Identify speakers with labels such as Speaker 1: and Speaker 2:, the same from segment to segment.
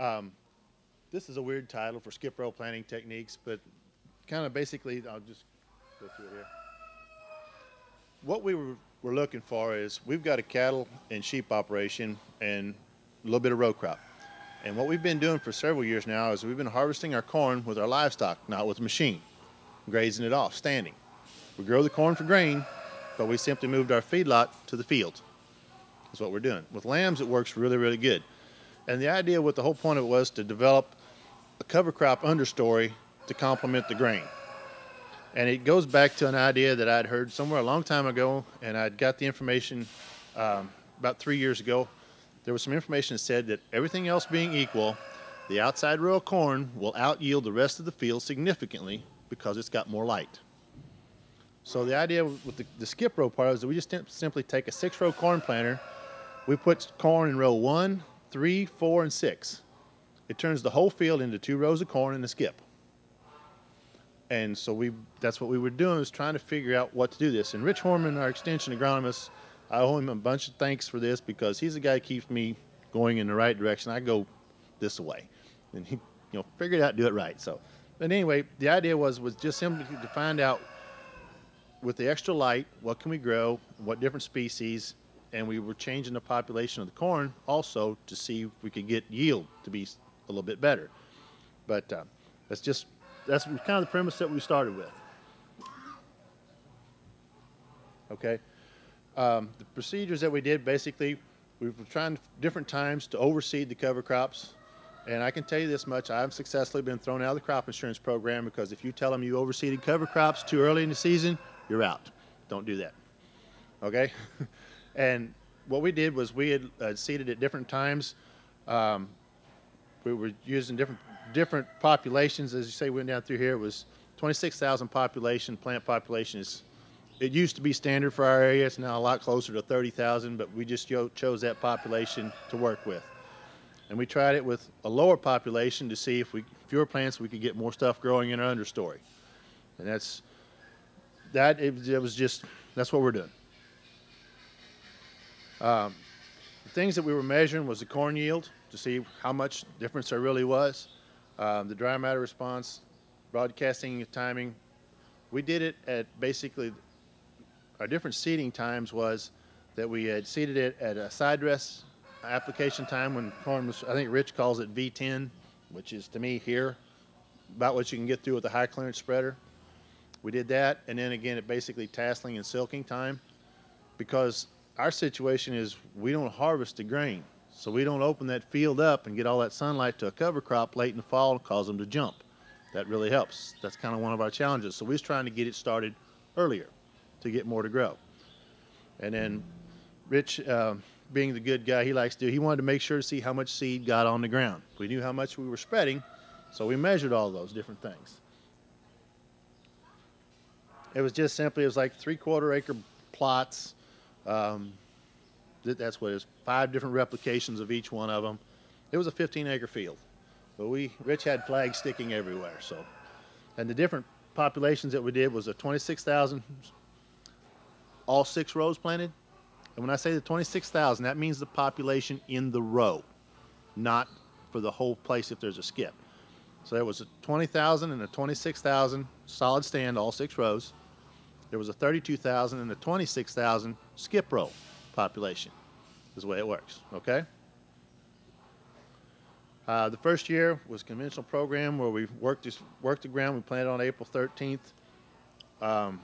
Speaker 1: Um, this is a weird title for skip row planting techniques, but kind of basically, I'll just go through it here. What we were, were looking for is we've got a cattle and sheep operation and a little bit of row crop. And what we've been doing for several years now is we've been harvesting our corn with our livestock, not with a machine, grazing it off, standing. We grow the corn for grain, but we simply moved our feedlot to the field. That's what we're doing. With lambs, it works really, really good. And the idea, what the whole point of it was to develop a cover crop understory to complement the grain. And it goes back to an idea that I'd heard somewhere a long time ago, and I'd got the information um, about three years ago. There was some information that said that everything else being equal, the outside row of corn will out yield the rest of the field significantly because it's got more light. So the idea with the, the skip row part is that we just simply take a six row corn planter, we put corn in row one, three, four, and six. It turns the whole field into two rows of corn and a skip. And so we that's what we were doing was trying to figure out what to do this. And Rich Horman, our extension agronomist, I owe him a bunch of thanks for this because he's the guy who keeps me going in the right direction. I go this way. And he you know figured out do it right. So but anyway, the idea was was just simply to find out with the extra light, what can we grow, what different species, and we were changing the population of the corn also to see if we could get yield to be a little bit better. But uh, that's just that's kind of the premise that we started with. Okay. Um, the procedures that we did basically, we were trying different times to overseed the cover crops. And I can tell you this much, I've successfully been thrown out of the crop insurance program because if you tell them you overseeded cover crops too early in the season, you're out. Don't do that. Okay? and what we did was we had uh, seeded at different times. Um, we were using different different populations. As you say, we went down through here. It was 26,000 population. Plant population is. It used to be standard for our area. It's now a lot closer to 30,000, but we just chose that population to work with. And we tried it with a lower population to see if we fewer plants we could get more stuff growing in our understory. And that's that. It, it was just that's what we're doing. Um, the things that we were measuring was the corn yield to see how much difference there really was. Um, the dry matter response, broadcasting timing. We did it at basically our different seeding times was that we had seeded it at a side dress application time when corn was, I think Rich calls it V10, which is to me here, about what you can get through with a high clearance spreader. We did that, and then again at basically tasseling and silking time because our situation is we don't harvest the grain. So we don't open that field up and get all that sunlight to a cover crop late in the fall and cause them to jump. That really helps. That's kind of one of our challenges. So we're trying to get it started earlier to get more to grow. And then Rich, uh, being the good guy he likes to do, he wanted to make sure to see how much seed got on the ground. We knew how much we were spreading, so we measured all those different things. It was just simply, it was like three quarter acre plots. Um, that's what it is, five different replications of each one of them. It was a 15 acre field, but we, Rich had flags sticking everywhere. So, and the different populations that we did was a 26,000, all six rows planted. And when I say the 26,000, that means the population in the row, not for the whole place if there's a skip. So there was a 20,000 and a 26,000 solid stand, all six rows. There was a 32,000 and a 26,000 skip row population is the way it works, okay? Uh, the first year was conventional program where we worked, this, worked the ground. We planted on April 13th. Um,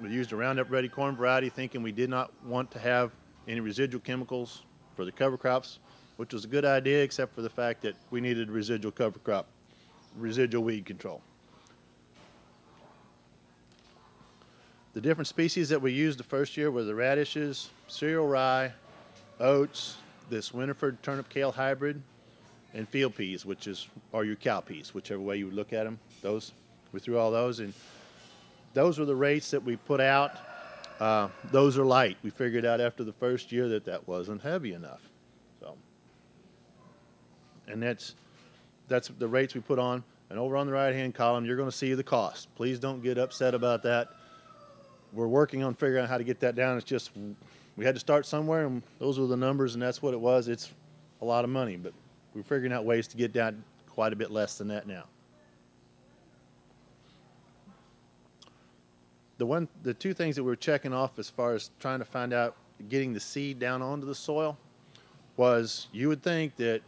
Speaker 1: we used a Roundup Ready corn variety thinking we did not want to have any residual chemicals for the cover crops, which was a good idea except for the fact that we needed residual cover crop, residual weed control. The different species that we used the first year were the radishes, cereal rye, oats, this Winfred turnip kale hybrid, and field peas, which is are your cow peas, whichever way you look at them. Those we threw all those, and those were the rates that we put out. Uh, those are light. We figured out after the first year that that wasn't heavy enough. So, and that's that's the rates we put on. And over on the right-hand column, you're going to see the cost. Please don't get upset about that we're working on figuring out how to get that down. It's just we had to start somewhere, and those were the numbers, and that's what it was. It's a lot of money, but we're figuring out ways to get down quite a bit less than that now. The one, the two things that we're checking off as far as trying to find out getting the seed down onto the soil was you would think that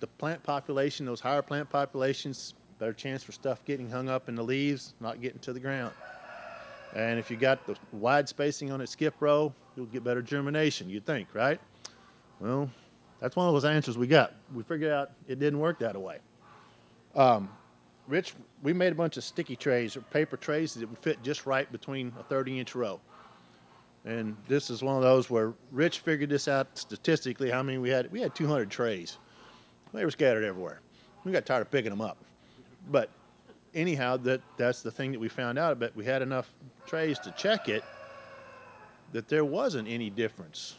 Speaker 1: the plant population, those higher plant populations, better chance for stuff getting hung up in the leaves, not getting to the ground. And if you got the wide spacing on a skip row, you'll get better germination, you'd think, right? Well, that's one of those answers we got. We figured out it didn't work that way. Um, Rich, we made a bunch of sticky trays or paper trays that would fit just right between a 30 inch row. And this is one of those where Rich figured this out statistically how many we had. We had 200 trays. They were scattered everywhere. We got tired of picking them up. But anyhow, that that's the thing that we found out. But we had enough trays to check it that there wasn't any difference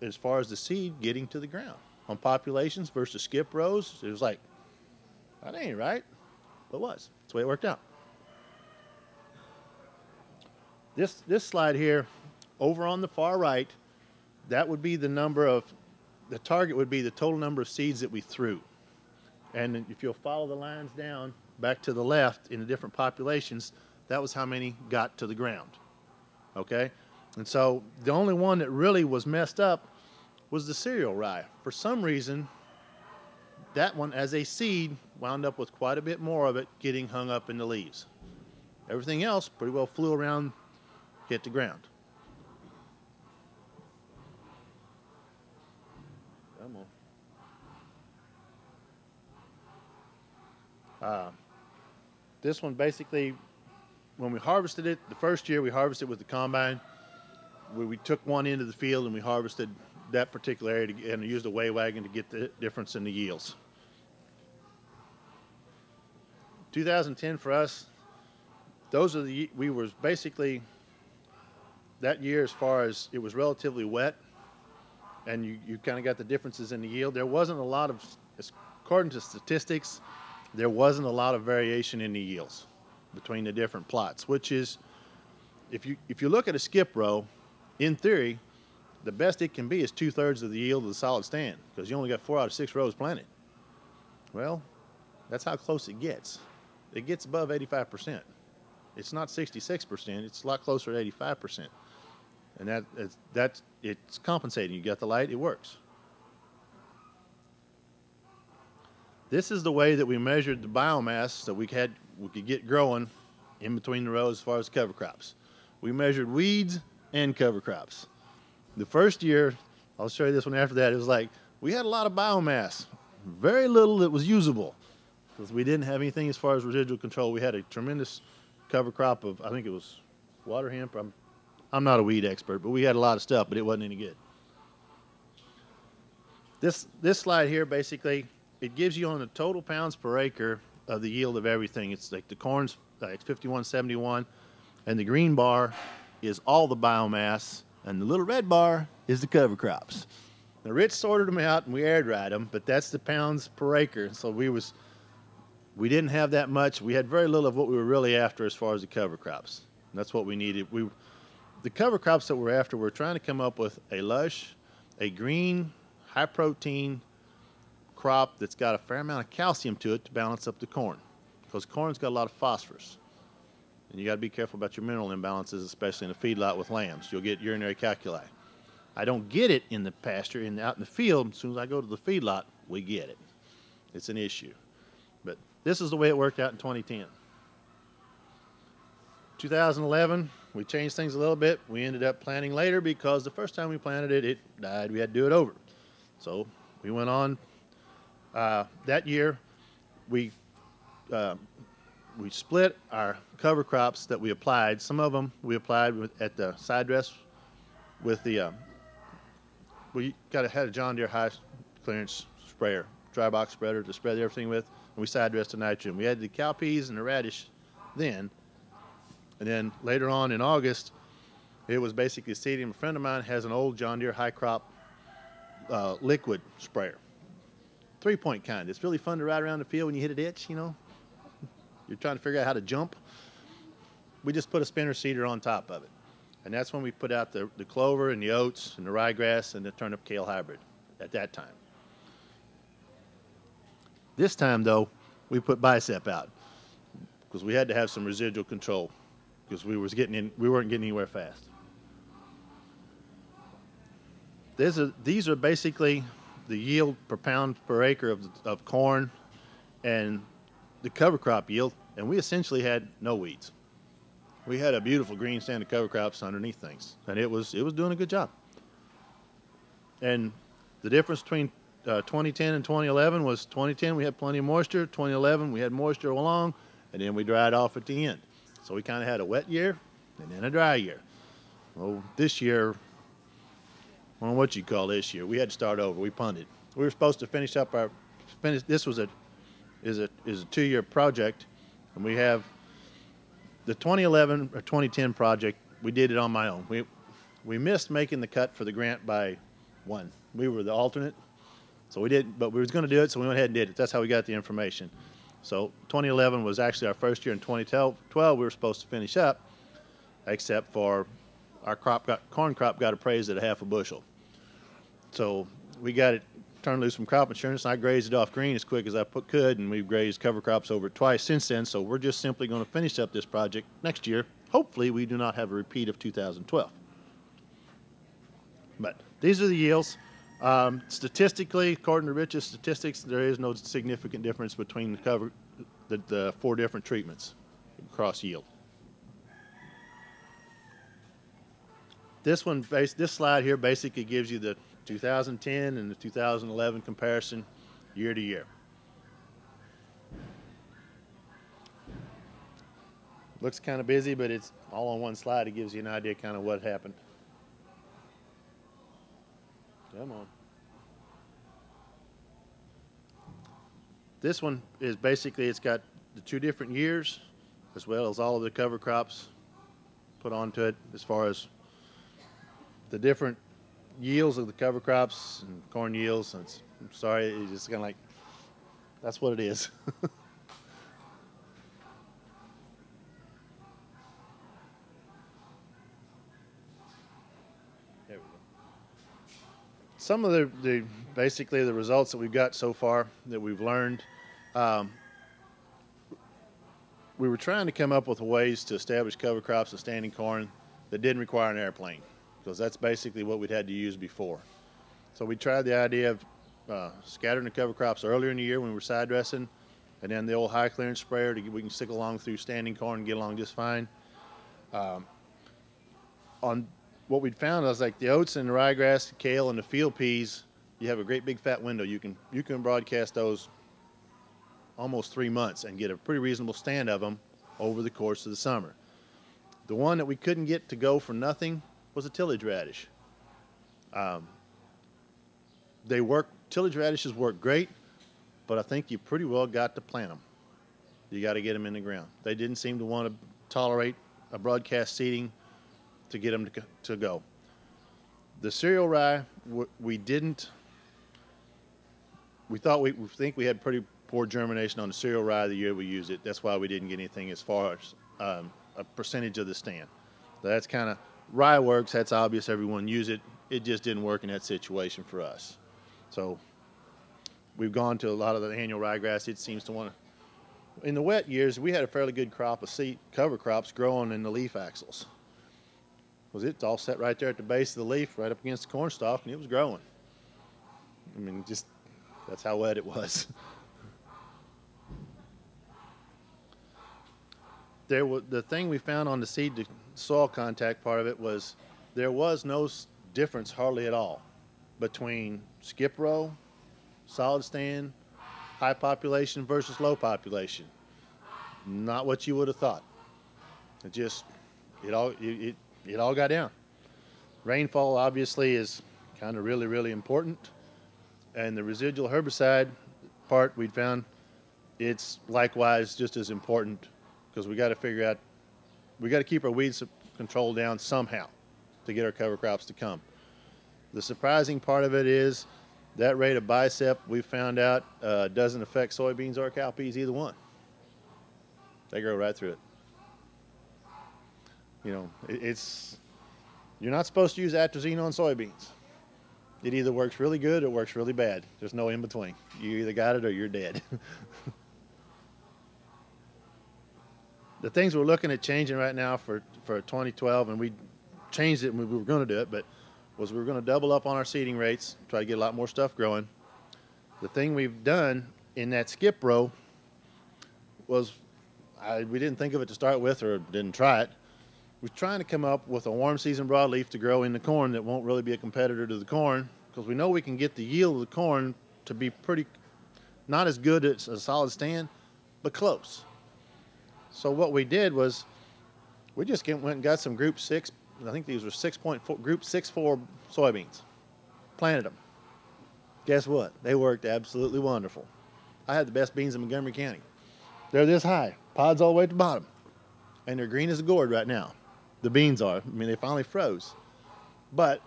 Speaker 1: as far as the seed getting to the ground on populations versus skip rows. It was like that ain't right, but it was. That's the way it worked out. This this slide here, over on the far right, that would be the number of the target would be the total number of seeds that we threw. And if you'll follow the lines down back to the left in the different populations, that was how many got to the ground. Okay? And so the only one that really was messed up was the cereal rye. For some reason, that one as a seed wound up with quite a bit more of it getting hung up in the leaves. Everything else pretty well flew around, hit the ground. Come on. Uh, this one basically, when we harvested it, the first year we harvested with the combine. We, we took one into the field and we harvested that particular area to, and used a weigh wagon to get the difference in the yields. 2010 for us, those are the we was basically that year as far as it was relatively wet, and you, you kind of got the differences in the yield. There wasn't a lot of, according to statistics, there wasn't a lot of variation in the yields between the different plots, which is, if you if you look at a skip row, in theory, the best it can be is two thirds of the yield of the solid stand because you only got four out of six rows planted. Well, that's how close it gets it gets above 85%. It's not 66%, it's a lot closer to 85%. And that, that's, that's, it's compensating. You got the light, it works. This is the way that we measured the biomass that we had we could get growing in between the rows as far as cover crops. We measured weeds and cover crops. The first year, I'll show you this one after that, it was like we had a lot of biomass, very little that was usable because we didn't have anything as far as residual control. We had a tremendous cover crop of, I think it was water hemp. I'm, I'm not a weed expert, but we had a lot of stuff, but it wasn't any good. This, this slide here, basically, it gives you on the total pounds per acre of the yield of everything. It's like the corn's uh, like 5171, and the green bar is all the biomass, and the little red bar is the cover crops. The Rich sorted them out, and we air dried them, but that's the pounds per acre. So we was we didn't have that much. We had very little of what we were really after as far as the cover crops. And that's what we needed. We, the cover crops that we're after, we're trying to come up with a lush, a green, high protein crop that's got a fair amount of calcium to it to balance up the corn. Because corn's got a lot of phosphorus. And you got to be careful about your mineral imbalances, especially in a feedlot with lambs. You'll get urinary calculi. I don't get it in the pasture and out in the field. As soon as I go to the feedlot, we get it. It's an issue. But this is the way it worked out in 2010. 2011, we changed things a little bit. We ended up planting later because the first time we planted it, it died. We had to do it over. So we went on. Uh, that year, we uh, we split our cover crops that we applied. Some of them we applied with, at the side dress with the. Uh, we got a, had a John Deere high clearance sprayer, dry box spreader to spread everything with and we side dressed the nitrogen. We had the cowpeas and the radish then. And then later on in August, it was basically seeding. A friend of mine has an old John Deere high crop uh, liquid sprayer, three point kind. It's really fun to ride around the field when you hit a ditch, you know. You're trying to figure out how to jump. We just put a spinner seeder on top of it. And that's when we put out the, the clover and the oats and the ryegrass and the turnip kale hybrid at that time. This time though, we put bicep out because we had to have some residual control because we was getting in, we weren't getting anywhere fast. There's a, these are basically the yield per pound per acre of, of corn and the cover crop yield, and we essentially had no weeds. We had a beautiful green stand of cover crops underneath things, and it was it was doing a good job. And the difference between uh, 2010 and 2011 was 2010 we had plenty of moisture, 2011 we had moisture along, and then we dried off at the end. So we kind of had a wet year and then a dry year. Well, this year, Don't what you call this year. We had to start over. We punted. We were supposed to finish up our finish. This was a is a is a two year project, and we have the 2011 or 2010 project. We did it on my own. We we missed making the cut for the grant by one. We were the alternate, so we didn't. But we was going to do it, so we went ahead and did it. That's how we got the information. So 2011 was actually our first year. In 2012, we were supposed to finish up, except for our crop got corn crop got appraised at a half a bushel. So we got it turned loose from crop insurance. And I grazed it off green as quick as I put, could, and we've grazed cover crops over it twice since then. So we're just simply going to finish up this project next year. Hopefully, we do not have a repeat of 2012. But these are the yields. Um, statistically, according to Rich's statistics, there is no significant difference between the cover, the, the four different treatments across yield. This one, base, this slide here basically gives you the 2010 and the 2011 comparison year to year. Looks kind of busy, but it's all on one slide. It gives you an idea kind of what happened. Come on. This one is basically, it's got the two different years as well as all of the cover crops put onto it as far as the different yields of the cover crops and corn yields. And I'm sorry, it's just kind of like, that's what it is. some of the, the, basically the results that we've got so far that we've learned um, we were trying to come up with ways to establish cover crops of standing corn that didn't require an airplane because that's basically what we'd had to use before so we tried the idea of uh, scattering the cover crops earlier in the year when we were side dressing and then the old high clearance sprayer to get, we can stick along through standing corn and get along just fine um, on what we'd found I was like the oats and the ryegrass, the kale, and the field peas. You have a great big fat window. You can you can broadcast those almost three months and get a pretty reasonable stand of them over the course of the summer. The one that we couldn't get to go for nothing was a tillage radish. Um, they work tillage radishes work great, but I think you pretty well got to plant them. You got to get them in the ground. They didn't seem to want to tolerate a broadcast seeding to get them to, to go. The cereal rye, we didn't, we thought we, we think we had pretty poor germination on the cereal rye the year we used it. That's why we didn't get anything as far as um, a percentage of the stand. That's kind of, rye works, that's obvious, everyone use it. It just didn't work in that situation for us. So we've gone to a lot of the annual ryegrass. It seems to want to, in the wet years, we had a fairly good crop of seed cover crops growing in the leaf axils was it's all set right there at the base of the leaf, right up against the corn stalk, and it was growing. I mean, just that's how wet it was. there was the thing we found on the seed to soil contact part of it was there was no difference hardly at all between skip row, solid stand, high population versus low population. Not what you would have thought. It just it all it, it it all got down. Rainfall obviously is kind of really, really important. And the residual herbicide part we found, it's likewise just as important because we got to figure out, we got to keep our weeds control down somehow to get our cover crops to come. The surprising part of it is that rate of bicep we found out uh, doesn't affect soybeans or cowpeas either one. They grow right through it you know, it, it's you're not supposed to use atrazine on soybeans It either works really good or it works really bad. There's no in between. You either got it or you're dead. the things we're looking at changing right now for, for 2012, and we changed it when we were going to do it, but was we were going to double up on our seeding rates, try to get a lot more stuff growing. The thing we've done in that skip row was I, we didn't think of it to start with or didn't try it. We're trying to come up with a warm season broadleaf to grow in the corn that won't really be a competitor to the corn because we know we can get the yield of the corn to be pretty, not as good as a solid stand, but close. So what we did was we just went and got some group six, I think these were 6.4, group six four soybeans, planted them. Guess what? They worked absolutely wonderful. I had the best beans in Montgomery County. They're this high, pods all the way to the bottom, and they're green as a gourd right now. The beans are. I mean, they finally froze. But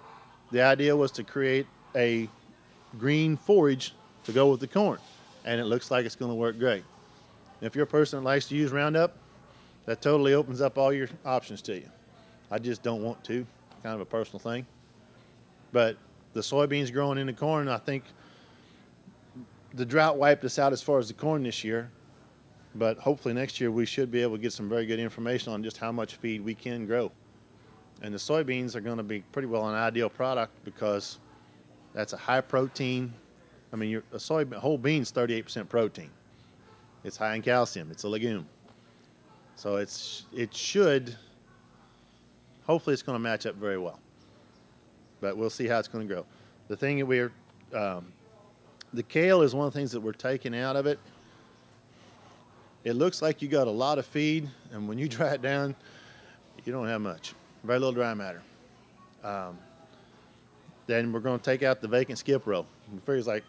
Speaker 1: the idea was to create a green forage to go with the corn, and it looks like it's going to work great. If you're a person that likes to use Roundup, that totally opens up all your options to you. I just don't want to, kind of a personal thing. But the soybeans growing in the corn, I think the drought wiped us out as far as the corn this year. But hopefully next year we should be able to get some very good information on just how much feed we can grow. And the soybeans are going to be pretty well an ideal product because that's a high protein. I mean, a soy whole bean's 38% protein. It's high in calcium. It's a legume. So it's it should hopefully it's going to match up very well. But we'll see how it's going to grow. The thing that we're um, the kale is one of the things that we're taking out of it it looks like you got a lot of feed, and when you dry it down, you don't have much. Very little dry matter. Um, then we're going to take out the vacant skip row. It figures like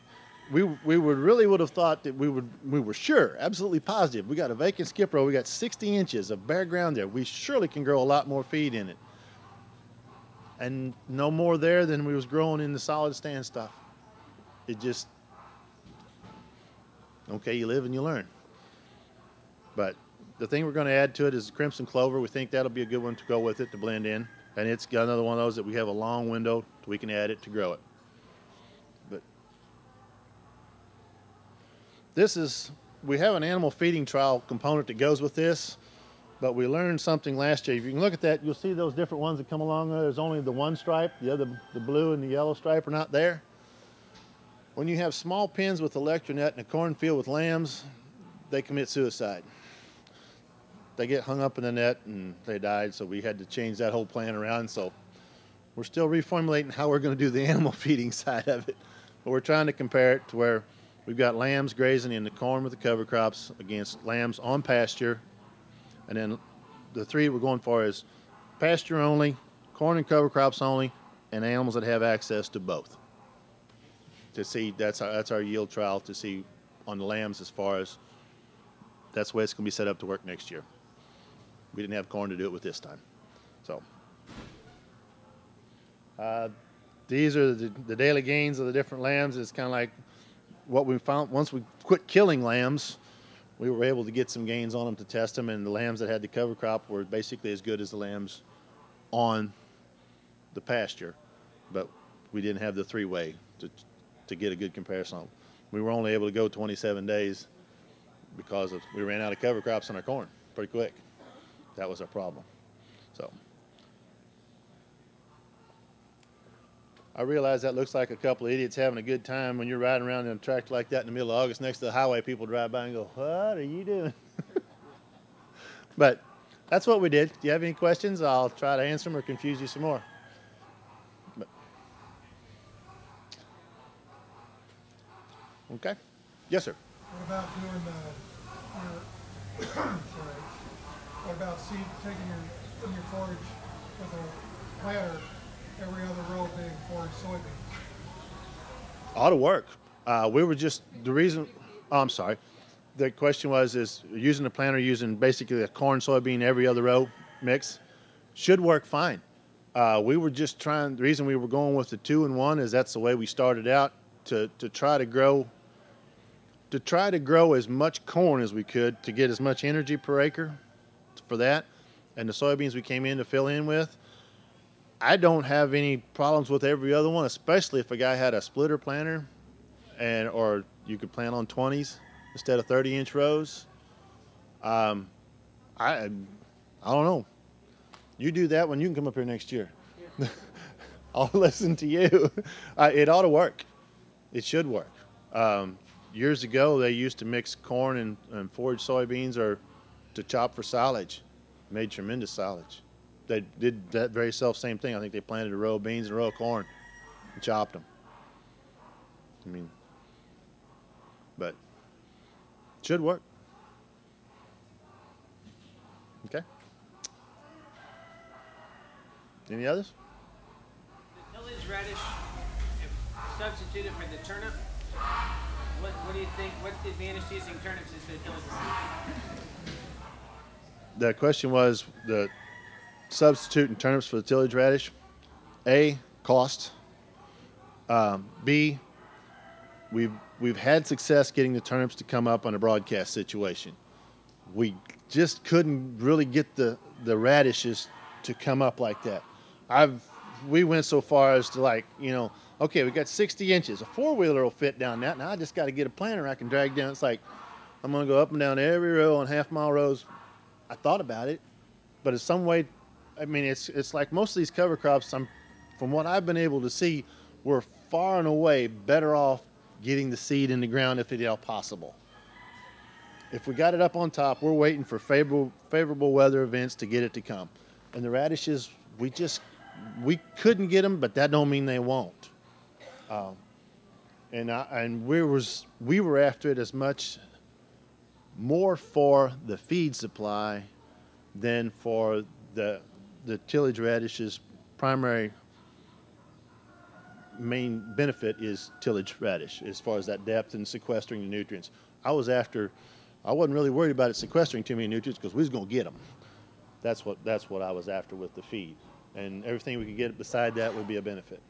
Speaker 1: we we would really would have thought that we would we were sure, absolutely positive. We got a vacant skip row. We got 60 inches of bare ground there. We surely can grow a lot more feed in it. And no more there than we was growing in the solid stand stuff. It just okay. You live and you learn. But the thing we're going to add to it is crimson clover. We think that'll be a good one to go with it to blend in. And it's got another one of those that we have a long window we can add it to grow it. This is, we have an animal feeding trial component that goes with this, but we learned something last year. If you can look at that, you'll see those different ones that come along. Uh, there's only the one stripe, the other, the blue and the yellow stripe are not there. When you have small pens with electronet in a cornfield with lambs, they commit suicide they get hung up in the net and they died. So we had to change that whole plan around. So we're still reformulating how we're going to do the animal feeding side of it. But we're trying to compare it to where we've got lambs grazing in the corn with the cover crops against lambs on pasture. And then the three we're going for is pasture only, corn and cover crops only, and animals that have access to both. To see that's our, that's our yield trial to see on the lambs as far as that's the way it's going to be set up to work next year. We didn't have corn to do it with this time. So uh, these are the, the, daily gains of the different lambs. It's kind of like what we found once we quit killing lambs, we were able to get some gains on them to test them, and the lambs that had the cover crop were basically as good as the lambs on the pasture, but we didn't have the three-way to to get a good comparison. We were only able to go 27 days because of, we ran out of cover crops on our corn pretty quick. That was our problem. So I realize that looks like a couple of idiots having a good time when you're riding around in a tractor like that in the middle of August next to the highway. People drive by and go, "What are you doing?" but that's what we did. Do you have any questions? I'll try to answer them or confuse you some more. But, okay. Yes, sir.
Speaker 2: What about doing the, your, sorry, what about seed, taking your, your forage with a planter, every other row being forage soybeans?
Speaker 1: Ought to work. Uh, we were just, the reason, oh, I'm sorry. The question was, is using the planter, using basically a corn, soybean, every other row mix, should work fine. Uh, we were just trying, the reason we were going with the two and one is that's the way we started out to, to try to grow to try to grow as much corn as we could to get as much energy per acre for that, and the soybeans we came in to fill in with, I don't have any problems with every other one, especially if a guy had a splitter planter, and or you could plant on twenties instead of thirty inch rows. Um, I I don't know. You do that when you can come up here next year. I'll listen to you. Uh, it ought to work. It should work. Um, years ago, they used to mix corn and, and forage soybeans or to chop for silage. Made tremendous silage. They did that very self same thing. I think they planted a row of beans and a row of corn and chopped them. I mean, but should work. Okay. Any others?
Speaker 3: The tillage radish, if substituted for the turnip, what, what do you think? What's the advantage to using turnips instead of tillage?
Speaker 1: the question was the substituting turnips for the tillage radish. A cost. Um, B we've we've had success getting the turnips to come up on a broadcast situation. We just couldn't really get the the radishes to come up like that. I've we went so far as to like you know okay we got 60 inches a four wheeler will fit down that now I just got to get a planter I can drag down. It's like I'm gonna go up and down every row on half mile rows I thought about it, but in some way, I mean, it's it's like most of these cover crops. I'm, from what I've been able to see, we're far and away better off getting the seed in the ground if at all possible. If we got it up on top, we're waiting for favorable favorable weather events to get it to come. And the radishes, we just we couldn't get them, but that don't mean they won't. Um, and I, and we was we were after it as much more for the feed supply than for the the tillage radish's primary main benefit is tillage radish as far as that depth and sequestering the nutrients. I was after I wasn't really worried about it sequestering too many nutrients because we was going to get them. That's what that's what I was after with the feed. And everything we could get beside that would be a benefit.